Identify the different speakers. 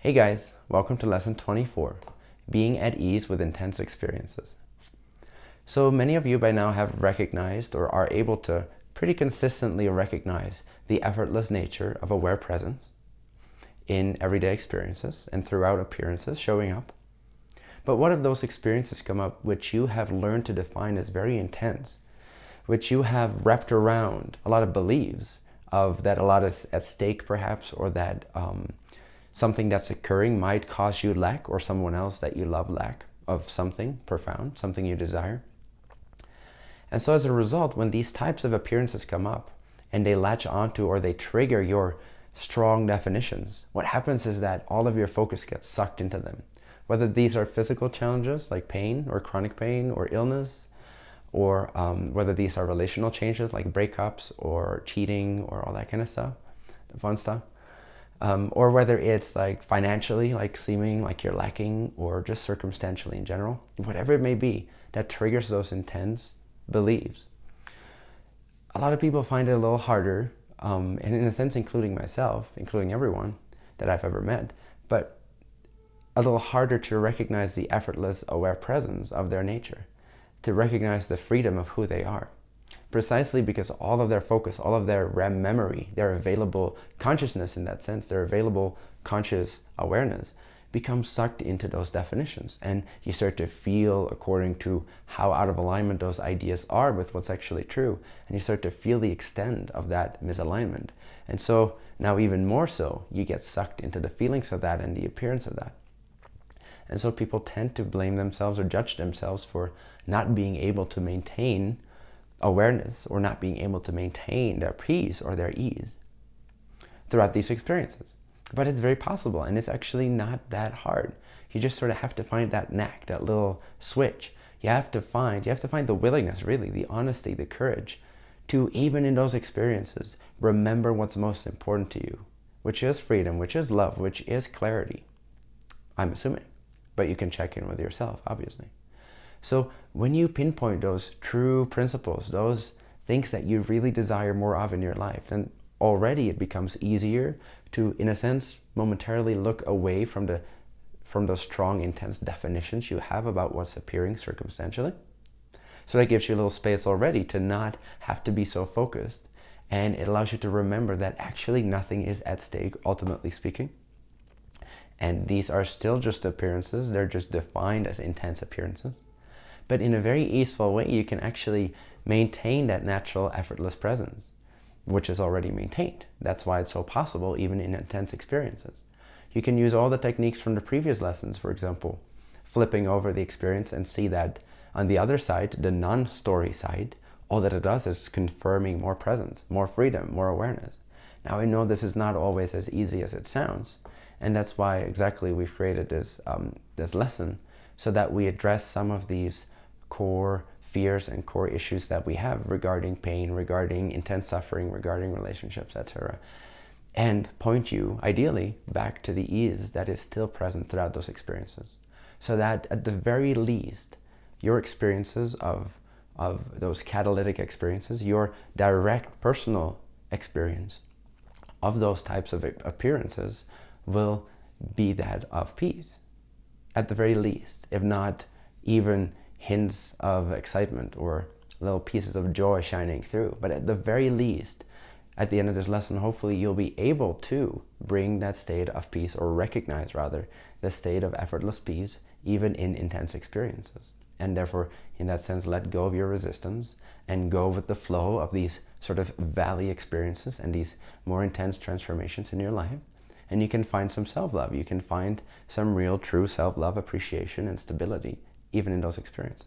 Speaker 1: Hey guys, welcome to lesson 24, being at ease with intense experiences. So many of you by now have recognized or are able to pretty consistently recognize the effortless nature of aware presence in everyday experiences and throughout appearances showing up. But what if those experiences come up which you have learned to define as very intense, which you have wrapped around a lot of beliefs of that a lot is at stake perhaps or that um, something that's occurring might cause you lack or someone else that you love lack of something profound, something you desire. And so as a result, when these types of appearances come up and they latch onto or they trigger your strong definitions, what happens is that all of your focus gets sucked into them. Whether these are physical challenges like pain or chronic pain or illness, or um, whether these are relational changes like breakups or cheating or all that kind of stuff, fun stuff, um, or whether it's like financially, like seeming like you're lacking, or just circumstantially in general, whatever it may be, that triggers those intense beliefs. A lot of people find it a little harder, um, and in a sense, including myself, including everyone that I've ever met, but a little harder to recognize the effortless, aware presence of their nature, to recognize the freedom of who they are precisely because all of their focus, all of their REM memory, their available consciousness in that sense, their available conscious awareness becomes sucked into those definitions. And you start to feel according to how out of alignment those ideas are with what's actually true and you start to feel the extent of that misalignment. And so now even more so you get sucked into the feelings of that and the appearance of that. And so people tend to blame themselves or judge themselves for not being able to maintain awareness or not being able to maintain their peace or their ease throughout these experiences. But it's very possible and it's actually not that hard. You just sort of have to find that knack, that little switch. You have to find, you have to find the willingness really, the honesty, the courage to even in those experiences, remember what's most important to you, which is freedom, which is love, which is clarity. I'm assuming, but you can check in with yourself, obviously. So when you pinpoint those true principles, those things that you really desire more of in your life, then already it becomes easier to, in a sense, momentarily look away from the from those strong, intense definitions you have about what's appearing circumstantially. So that gives you a little space already to not have to be so focused. And it allows you to remember that actually nothing is at stake, ultimately speaking. And these are still just appearances. They're just defined as intense appearances. But in a very easeful way, you can actually maintain that natural, effortless presence, which is already maintained. That's why it's so possible, even in intense experiences. You can use all the techniques from the previous lessons, for example, flipping over the experience and see that on the other side, the non-story side, all that it does is confirming more presence, more freedom, more awareness. Now I know this is not always as easy as it sounds, and that's why exactly we've created this, um, this lesson so that we address some of these core fears and core issues that we have regarding pain, regarding intense suffering, regarding relationships, etc. And point you, ideally, back to the ease that is still present throughout those experiences. So that at the very least, your experiences of, of those catalytic experiences, your direct personal experience of those types of appearances will be that of peace, at the very least, if not even hints of excitement or little pieces of joy shining through. But at the very least, at the end of this lesson, hopefully you'll be able to bring that state of peace or recognize rather the state of effortless peace even in intense experiences. And therefore, in that sense, let go of your resistance and go with the flow of these sort of valley experiences and these more intense transformations in your life. And you can find some self-love. You can find some real, true self-love, appreciation, and stability even in those experiences.